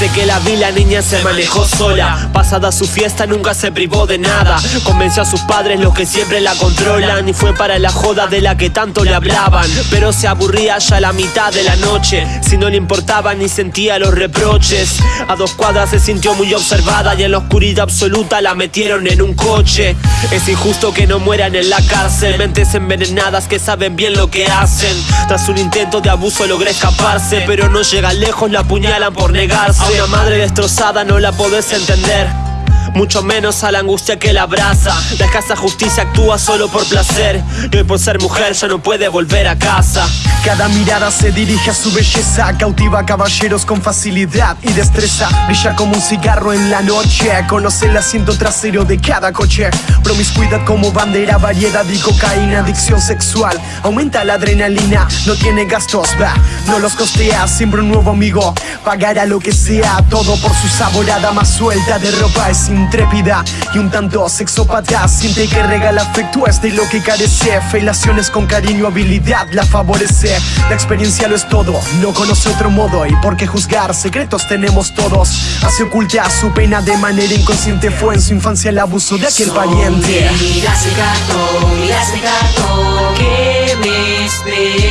que la vi la niña se manejó sola. Pasada su fiesta nunca se privó de nada. Convenció a sus padres los que siempre la controlan. Y fue para la joda de la que tanto le hablaban. Pero se aburría ya a la mitad de la noche. Si no le importaba ni sentía los reproches. A dos cuadras se sintió muy observada Y en la oscuridad absoluta la metieron en un coche. Es injusto que no mueran en la cárcel. Mentes envenenadas que saben bien lo que hacen. Tras un intento de abuso logré escaparse Pero no llega lejos, la apuñalan por negarse Una madre destrozada no la podés entender mucho menos a la angustia que la abraza. La escasa justicia actúa solo por placer. Y hoy por ser mujer ya no puede volver a casa. Cada mirada se dirige a su belleza. Cautiva caballeros con facilidad y destreza. Brilla como un cigarro en la noche. Conoce el asiento trasero de cada coche. Promiscuidad como bandera, variedad y cocaína Adicción sexual, aumenta la adrenalina No tiene gastos, va, no los costea Siempre un nuevo amigo, pagará lo que sea Todo por su saborada más suelta de ropa Es intrépida y un tanto sexópata. Siente que regala afecto es de lo que carece. Felaciones con cariño, habilidad la favorece. La experiencia lo es todo, no conoce otro modo. Y por qué juzgar, secretos tenemos todos. Hace oculta su pena de manera inconsciente. Fue en su infancia el abuso de aquel valiente Mira ese cartón, mira ese cartón que me espera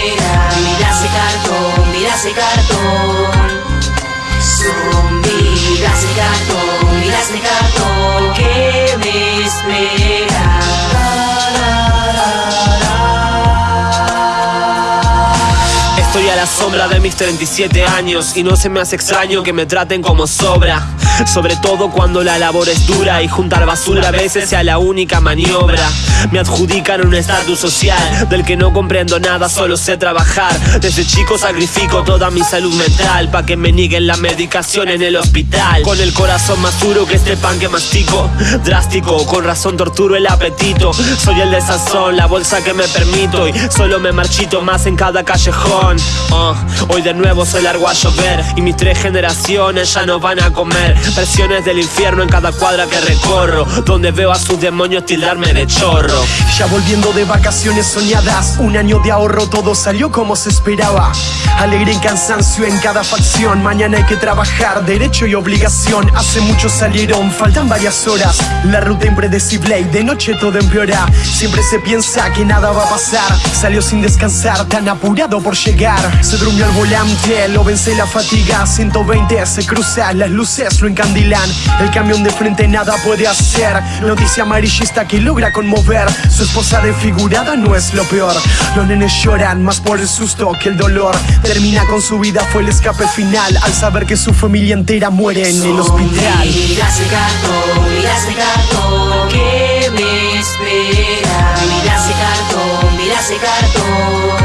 A la sombra de mis 37 años Y no se me hace extraño que me traten como sobra Sobre todo cuando la labor es dura Y juntar basura a veces sea la única maniobra. Me adjudican un estatus social Del que no comprendo nada, solo sé trabajar. Desde chico sacrifico toda mi salud mental Pa' que me nieguen la medicación en el hospital. Con el corazón más duro que este pan que mastico. Drástico, con razón torturo el apetito. Soy el de sazón, la bolsa que me permito. Y solo me marchito más en cada callejón. Uh, hoy de nuevo soy largo a llover Y mis tres generaciones ya no van a comer Presiones del infierno en cada cuadra que recorro Donde veo a sus demonios tildarme de chorro. Ya volviendo de vacaciones soñadas Un año de ahorro, todo salió como se esperaba. Alegre y cansancio en cada facción Mañana hay que trabajar, derecho y obligación. Hace mucho salieron, faltan varias horas. La ruta impredecible y de noche todo empeora. Siempre se piensa que nada va a pasar. Salió sin descansar, tan apurado por llegar. Se durmió al volante, lo vence la fatiga. 120 se cruza, las luces lo el camión de frente nada puede hacer. Noticia amarillista que logra conmover. Su esposa desfigurada no es lo peor. Los nenes lloran más por el susto que el dolor. Termina con su vida, fue el escape final. Al saber que su familia entera muere en el hospital. Vivirás el gato, vivirás el gato que me espera Vivirás el gato, vivirás el gato